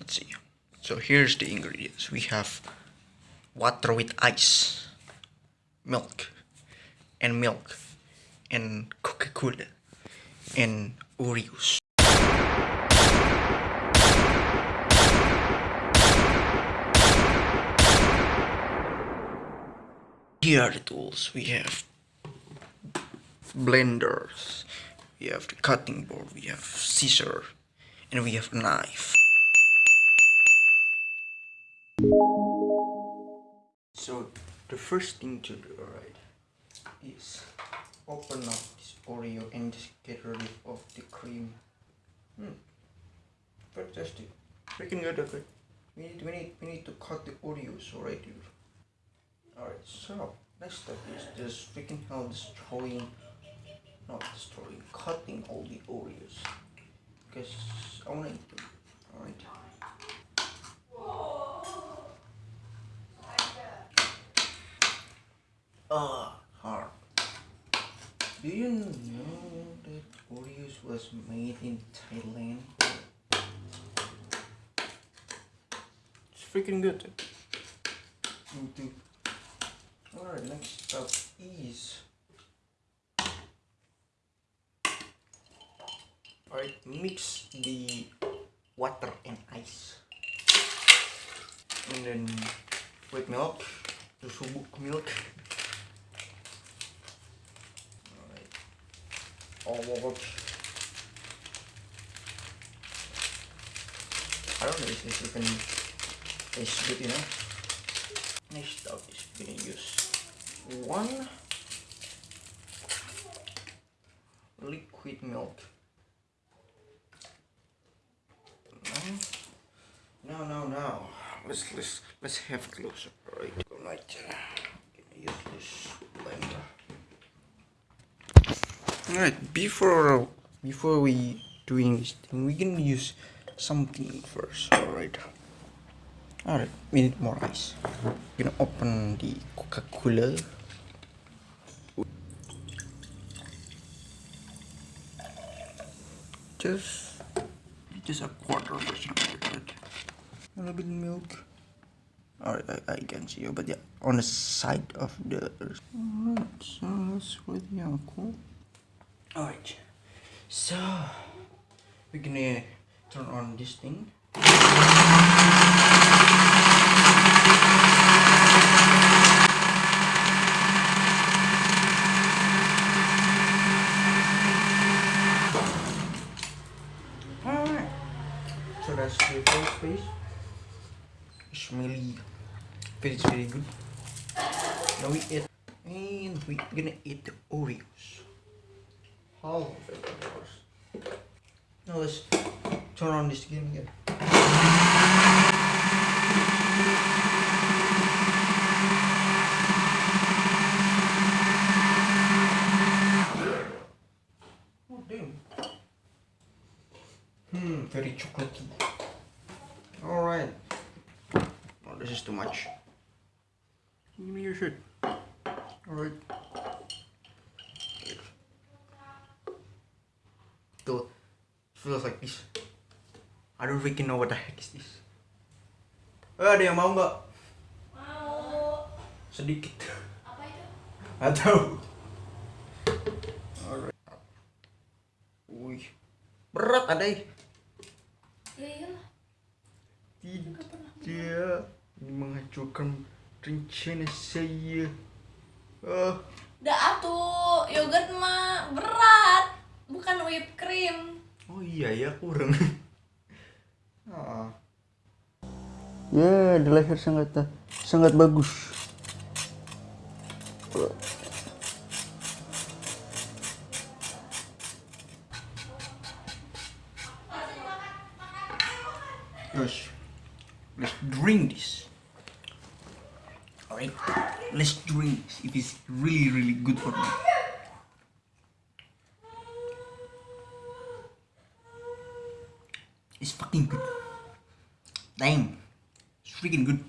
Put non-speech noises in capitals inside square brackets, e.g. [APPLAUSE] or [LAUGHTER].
let's see. So here's the ingredients. We have water with ice milk and milk and coca-cola and oreos. Here are the tools. We have blenders we have the cutting board we have scissor and we have a knife so the first thing to do right is open up this oreo and just get rid of the cream. Hmm. Fantastic. Freaking good okay we need we need we need to cut the oreos already alright so next step is just freaking hell destroying not destroying cutting all the oreos. Because i want to eat them alright Ah, hard. Do you know that Oreos was made in Thailand? It's freaking good. Alright, next up is Alright, mix the water and ice. And then with milk, the subuk milk. All over. I don't know if this even is good, know. Next up is gonna use one liquid milk. No, no, no. Let's let's let's have a closer. Right, right. Gonna use this blender. Alright, before before we doing this thing, we can use something first. Alright. Alright, we need more ice. We're gonna open the Coca-Cola. Just just a quarter something like that. A little bit of milk. Alright, I, I can see you, but yeah, on the side of the. Alright, so that's really cool. Alright, so we're gonna turn on this thing. Alright, so that's the first phase. It's really feels very good. Now we eat and we're gonna eat the Oreos all of it, of course. Now let's turn on this game again. Oh damn. Hmm, very chocolatey. Alright. Oh, this is too much. Give me your shirt. Alright. Feels like this. I don't freaking know what the heck is this. Eh, ada yang mau nggak? Mau. Sedikit. Apa itu? Atau. Alright. Wih, berat ada Ya iyalah. Tidak. Ini menghancurkan rencana saya. Oh, Udah atuh, yogurt mah berat, bukan whipped cream. Oh iya [LAUGHS] ya kurang. Ah. Ya, di leher sangat sangat bagus. Yes. Let's drink this. Alright, let's drink this. It is really, really good for me. It's fucking good. Damn. It's freaking good.